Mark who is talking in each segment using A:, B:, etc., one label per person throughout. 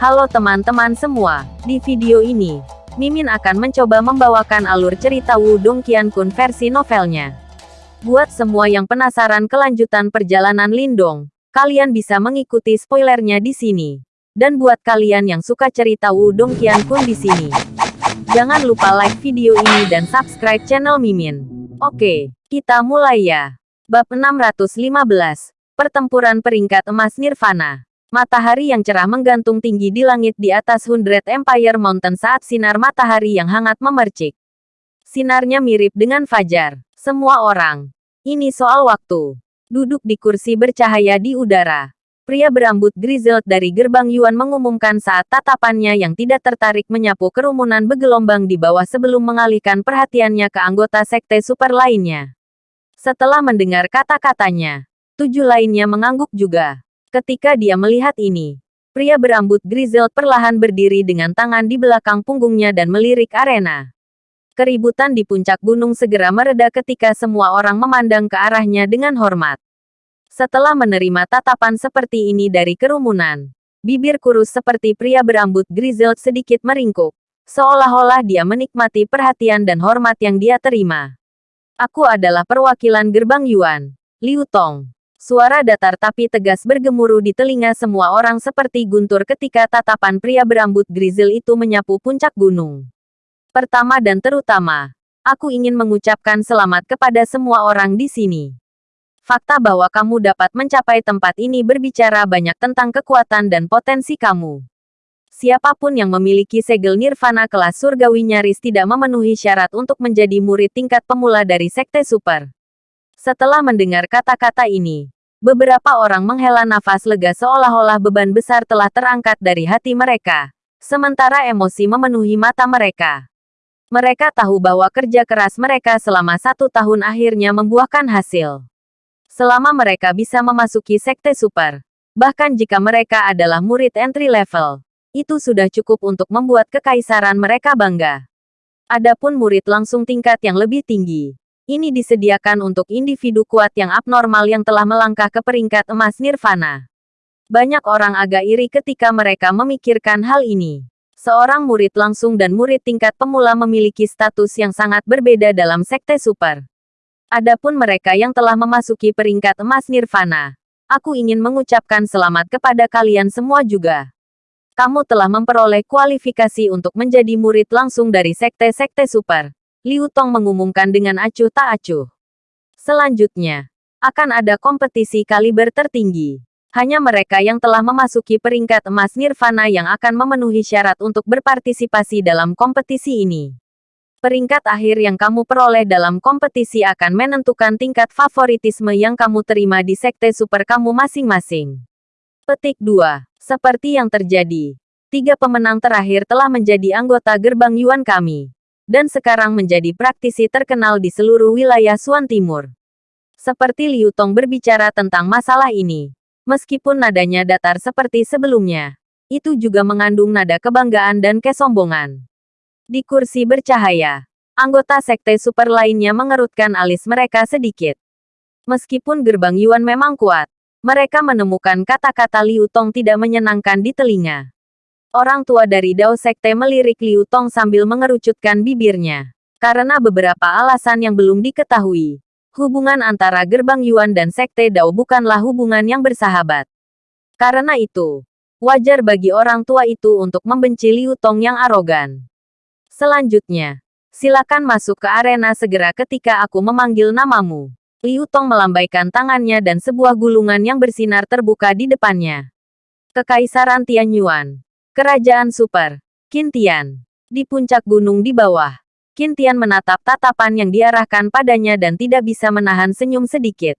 A: Halo teman-teman semua, di video ini, Mimin akan mencoba membawakan alur cerita Wudong Qiankun versi novelnya. Buat semua yang penasaran kelanjutan perjalanan Lindong, kalian bisa mengikuti spoilernya di sini. Dan buat kalian yang suka cerita Wudong Qiankun di sini, jangan lupa like video ini dan subscribe channel Mimin. Oke, kita mulai ya. Bab 615, Pertempuran Peringkat Emas Nirvana. Matahari yang cerah menggantung tinggi di langit di atas Hundred Empire Mountain saat sinar matahari yang hangat memercik. Sinarnya mirip dengan fajar. Semua orang. Ini soal waktu. Duduk di kursi bercahaya di udara. Pria berambut grizzled dari gerbang Yuan mengumumkan saat tatapannya yang tidak tertarik menyapu kerumunan bergelombang di bawah sebelum mengalihkan perhatiannya ke anggota sekte super lainnya. Setelah mendengar kata-katanya, tujuh lainnya mengangguk juga. Ketika dia melihat ini, pria berambut grizzled perlahan berdiri dengan tangan di belakang punggungnya dan melirik arena. Keributan di puncak gunung segera mereda ketika semua orang memandang ke arahnya dengan hormat. Setelah menerima tatapan seperti ini dari kerumunan, bibir kurus seperti pria berambut grizzled sedikit meringkuk, seolah-olah dia menikmati perhatian dan hormat yang dia terima. Aku adalah perwakilan gerbang Yuan, Liu Tong. Suara datar tapi tegas bergemuruh di telinga semua orang seperti guntur ketika tatapan pria berambut grizzle itu menyapu puncak gunung. Pertama dan terutama, aku ingin mengucapkan selamat kepada semua orang di sini. Fakta bahwa kamu dapat mencapai tempat ini berbicara banyak tentang kekuatan dan potensi kamu. Siapa pun yang memiliki segel nirvana kelas surgawi nyaris tidak memenuhi syarat untuk menjadi murid tingkat pemula dari Sekte Super. Setelah mendengar kata-kata ini, beberapa orang menghela nafas lega seolah-olah beban besar telah terangkat dari hati mereka. Sementara emosi memenuhi mata mereka. Mereka tahu bahwa kerja keras mereka selama satu tahun akhirnya membuahkan hasil. Selama mereka bisa memasuki sekte super, bahkan jika mereka adalah murid entry level, itu sudah cukup untuk membuat kekaisaran mereka bangga. Adapun murid langsung tingkat yang lebih tinggi, ini disediakan untuk individu kuat yang abnormal yang telah melangkah ke peringkat emas nirvana. Banyak orang agak iri ketika mereka memikirkan hal ini. Seorang murid langsung dan murid tingkat pemula memiliki status yang sangat berbeda dalam sekte super. Adapun mereka yang telah memasuki peringkat emas nirvana, aku ingin mengucapkan selamat kepada kalian semua juga. Kamu telah memperoleh kualifikasi untuk menjadi murid langsung dari sekte-sekte super. Liu Tong mengumumkan dengan acuh tak acuh. Selanjutnya, akan ada kompetisi kaliber tertinggi. Hanya mereka yang telah memasuki peringkat emas nirvana yang akan memenuhi syarat untuk berpartisipasi dalam kompetisi ini. Peringkat akhir yang kamu peroleh dalam kompetisi akan menentukan tingkat favoritisme yang kamu terima di sekte super kamu masing-masing. Petik 2. Seperti yang terjadi, tiga pemenang terakhir telah menjadi anggota gerbang Yuan kami dan sekarang menjadi praktisi terkenal di seluruh wilayah Suan Timur. Seperti Liu Tong berbicara tentang masalah ini, meskipun nadanya datar seperti sebelumnya, itu juga mengandung nada kebanggaan dan kesombongan. Di kursi bercahaya, anggota sekte super lainnya mengerutkan alis mereka sedikit. Meskipun gerbang Yuan memang kuat, mereka menemukan kata-kata Liu Tong tidak menyenangkan di telinga. Orang tua dari Dao Sekte melirik Liu Tong sambil mengerucutkan bibirnya. Karena beberapa alasan yang belum diketahui, hubungan antara gerbang Yuan dan Sekte Dao bukanlah hubungan yang bersahabat. Karena itu, wajar bagi orang tua itu untuk membenci Liu Tong yang arogan. Selanjutnya, silakan masuk ke arena segera ketika aku memanggil namamu. Liu Tong melambaikan tangannya dan sebuah gulungan yang bersinar terbuka di depannya. Kekaisaran Tianyuan. Kerajaan Super. Kintian. Di puncak gunung di bawah. Kintian menatap tatapan yang diarahkan padanya dan tidak bisa menahan senyum sedikit.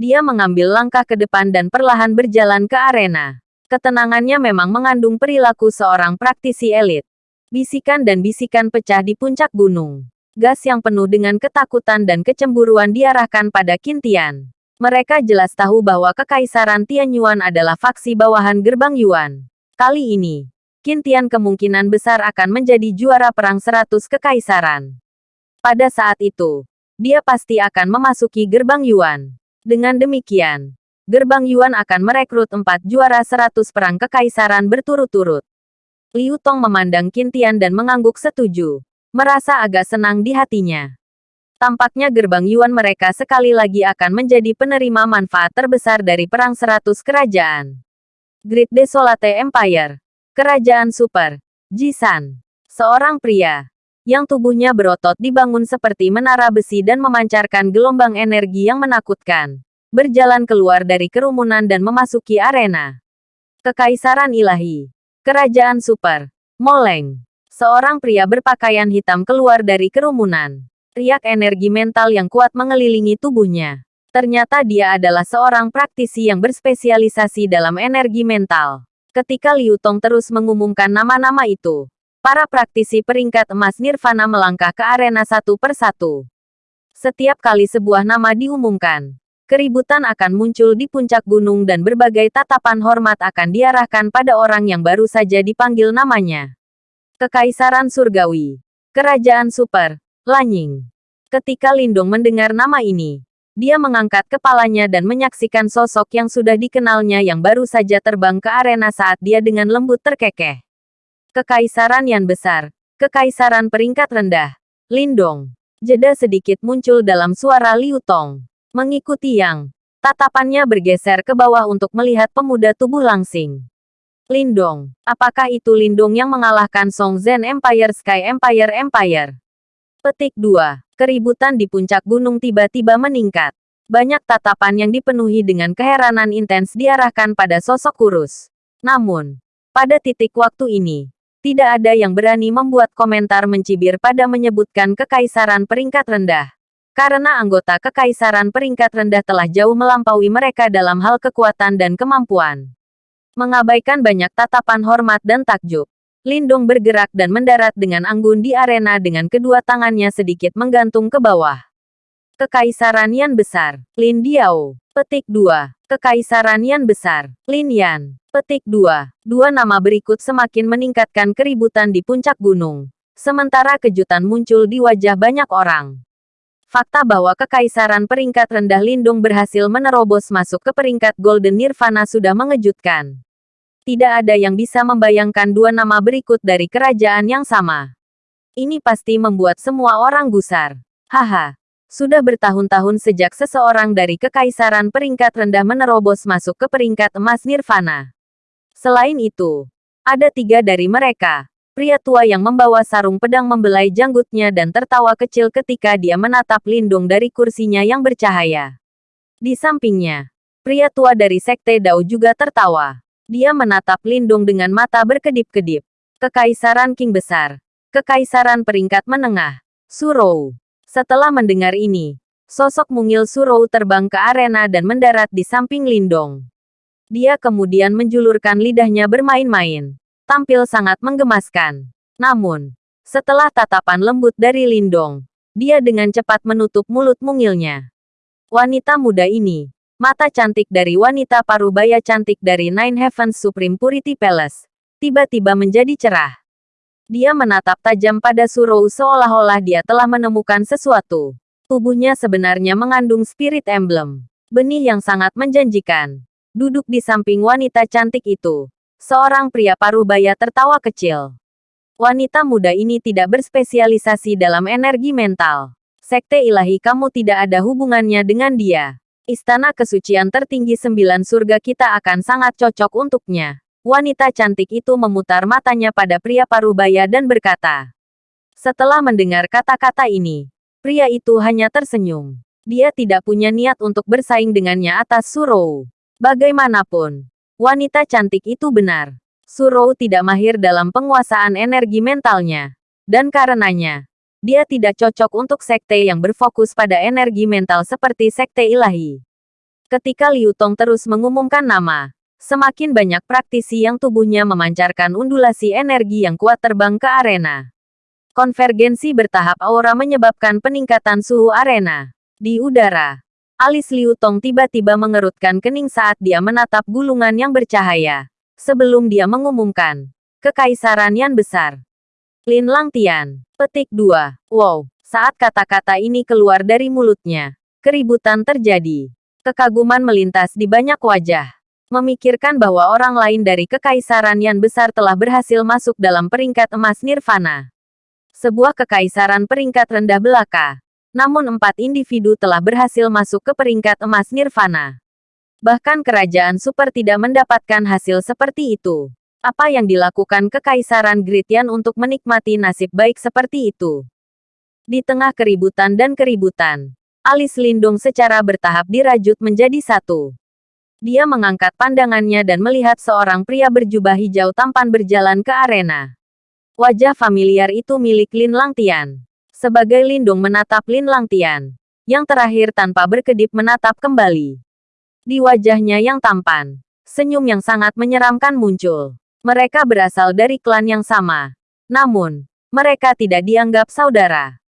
A: Dia mengambil langkah ke depan dan perlahan berjalan ke arena. Ketenangannya memang mengandung perilaku seorang praktisi elit. Bisikan dan bisikan pecah di puncak gunung. Gas yang penuh dengan ketakutan dan kecemburuan diarahkan pada Kintian. Mereka jelas tahu bahwa Kekaisaran Tianyuan adalah faksi bawahan gerbang Yuan. Kali ini, Kintian kemungkinan besar akan menjadi juara perang seratus kekaisaran. Pada saat itu, dia pasti akan memasuki gerbang Yuan. Dengan demikian, Gerbang Yuan akan merekrut empat juara seratus perang kekaisaran berturut-turut. Liu Tong memandang Kintian dan mengangguk setuju. Merasa agak senang di hatinya. Tampaknya gerbang Yuan mereka sekali lagi akan menjadi penerima manfaat terbesar dari Perang Seratus Kerajaan. Great Desolate Empire. Kerajaan Super. Jisan. Seorang pria yang tubuhnya berotot dibangun seperti menara besi dan memancarkan gelombang energi yang menakutkan berjalan keluar dari kerumunan dan memasuki arena. Kekaisaran Ilahi. Kerajaan Super. Moleng. Seorang pria berpakaian hitam keluar dari kerumunan. Riak energi mental yang kuat mengelilingi tubuhnya. Ternyata dia adalah seorang praktisi yang berspesialisasi dalam energi mental. Ketika Liu Tong terus mengumumkan nama-nama itu, para praktisi peringkat emas Nirvana melangkah ke arena satu persatu. Setiap kali sebuah nama diumumkan, keributan akan muncul di puncak gunung dan berbagai tatapan hormat akan diarahkan pada orang yang baru saja dipanggil namanya. Kekaisaran Surgawi. Kerajaan Super. Lanying. Ketika Lindung mendengar nama ini, dia mengangkat kepalanya dan menyaksikan sosok yang sudah dikenalnya yang baru saja terbang ke arena saat dia dengan lembut terkekeh. Kekaisaran yang besar. Kekaisaran peringkat rendah. Lindong. Jeda sedikit muncul dalam suara Liu Tong. Mengikuti yang, tatapannya bergeser ke bawah untuk melihat pemuda tubuh langsing. Lindong, apakah itu Lindong yang mengalahkan Song Zhen Empire Sky Empire Empire? Petik 2. Keributan di puncak gunung tiba-tiba meningkat. Banyak tatapan yang dipenuhi dengan keheranan intens diarahkan pada sosok kurus. Namun, pada titik waktu ini, tidak ada yang berani membuat komentar mencibir pada menyebutkan kekaisaran peringkat rendah karena anggota kekaisaran peringkat rendah telah jauh melampaui mereka dalam hal kekuatan dan kemampuan. Mengabaikan banyak tatapan hormat dan takjub, Lindong bergerak dan mendarat dengan anggun di arena dengan kedua tangannya sedikit menggantung ke bawah. Kekaisaran Yan Besar, Lin Diao. Petik 2. Kekaisaran Yan Besar, Lin Yan. Petik 2. Dua nama berikut semakin meningkatkan keributan di puncak gunung. Sementara kejutan muncul di wajah banyak orang. Fakta bahwa kekaisaran peringkat rendah Lindung berhasil menerobos masuk ke peringkat Golden Nirvana sudah mengejutkan. Tidak ada yang bisa membayangkan dua nama berikut dari kerajaan yang sama. Ini pasti membuat semua orang gusar. Haha. Sudah bertahun-tahun sejak seseorang dari kekaisaran peringkat rendah menerobos masuk ke peringkat emas Nirvana. Selain itu, ada tiga dari mereka Pria tua yang membawa sarung pedang membelai janggutnya dan tertawa kecil ketika dia menatap Lindung dari kursinya yang bercahaya. Di sampingnya, pria tua dari Sekte Dao juga tertawa. Dia menatap Lindung dengan mata berkedip-kedip. Kekaisaran King Besar. Kekaisaran peringkat menengah. Surou. Setelah mendengar ini, sosok mungil Surou terbang ke arena dan mendarat di samping Lindong. Dia kemudian menjulurkan lidahnya bermain-main tampil sangat menggemaskan. Namun, setelah tatapan lembut dari Lindong, dia dengan cepat menutup mulut mungilnya. Wanita muda ini, mata cantik dari wanita parubaya cantik dari Nine Heavens Supreme Purity Palace, tiba-tiba menjadi cerah. Dia menatap tajam pada Surou seolah-olah dia telah menemukan sesuatu. Tubuhnya sebenarnya mengandung spirit emblem. Benih yang sangat menjanjikan. Duduk di samping wanita cantik itu, Seorang pria parubaya tertawa kecil. Wanita muda ini tidak berspesialisasi dalam energi mental. Sekte ilahi kamu tidak ada hubungannya dengan dia. Istana kesucian tertinggi sembilan surga kita akan sangat cocok untuknya. Wanita cantik itu memutar matanya pada pria parubaya dan berkata. Setelah mendengar kata-kata ini, pria itu hanya tersenyum. Dia tidak punya niat untuk bersaing dengannya atas Surou. Bagaimanapun, Wanita cantik itu benar. Surou tidak mahir dalam penguasaan energi mentalnya. Dan karenanya, dia tidak cocok untuk sekte yang berfokus pada energi mental seperti sekte ilahi. Ketika Liu Tong terus mengumumkan nama, semakin banyak praktisi yang tubuhnya memancarkan undulasi energi yang kuat terbang ke arena. Konvergensi bertahap aura menyebabkan peningkatan suhu arena. Di udara, Alis Liu Tong tiba-tiba mengerutkan kening saat dia menatap gulungan yang bercahaya. Sebelum dia mengumumkan, Kekaisaran yang besar. Lin Lang Tian. Petik 2. Wow. Saat kata-kata ini keluar dari mulutnya, keributan terjadi. Kekaguman melintas di banyak wajah. Memikirkan bahwa orang lain dari kekaisaran yang besar telah berhasil masuk dalam peringkat emas nirvana. Sebuah kekaisaran peringkat rendah belaka. Namun empat individu telah berhasil masuk ke peringkat emas nirvana. Bahkan kerajaan super tidak mendapatkan hasil seperti itu. Apa yang dilakukan kekaisaran Gritian untuk menikmati nasib baik seperti itu? Di tengah keributan dan keributan, alis Lindung secara bertahap dirajut menjadi satu. Dia mengangkat pandangannya dan melihat seorang pria berjubah hijau tampan berjalan ke arena. Wajah familiar itu milik Lin Langtian. Sebagai Lindung menatap Lin Langtian. Yang terakhir tanpa berkedip menatap kembali. Di wajahnya yang tampan, senyum yang sangat menyeramkan muncul. Mereka berasal dari klan yang sama. Namun, mereka tidak dianggap saudara.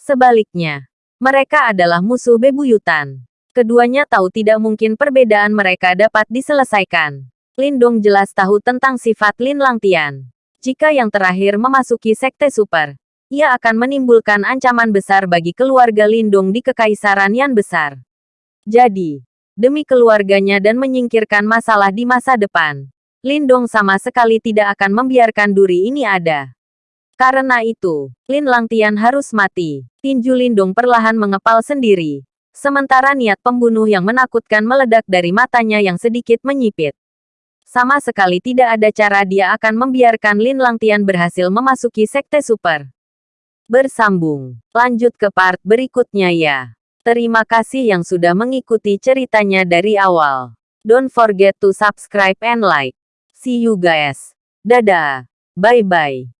A: Sebaliknya, mereka adalah musuh bebuyutan. Keduanya tahu tidak mungkin perbedaan mereka dapat diselesaikan. Lindong jelas tahu tentang sifat Lin Langtian. Jika yang terakhir memasuki sekte super, ia akan menimbulkan ancaman besar bagi keluarga Lindung di kekaisaran yang besar. Jadi, demi keluarganya dan menyingkirkan masalah di masa depan, Lindong sama sekali tidak akan membiarkan duri ini ada. Karena itu, Lin Langtian harus mati. Tinju Lindung perlahan mengepal sendiri. Sementara niat pembunuh yang menakutkan meledak dari matanya yang sedikit menyipit. Sama sekali tidak ada cara dia akan membiarkan Lin Langtian berhasil memasuki sekte super. Bersambung. Lanjut ke part berikutnya ya. Terima kasih yang sudah mengikuti ceritanya dari awal. Don't forget to subscribe and like. See you guys. Dadah. Bye-bye.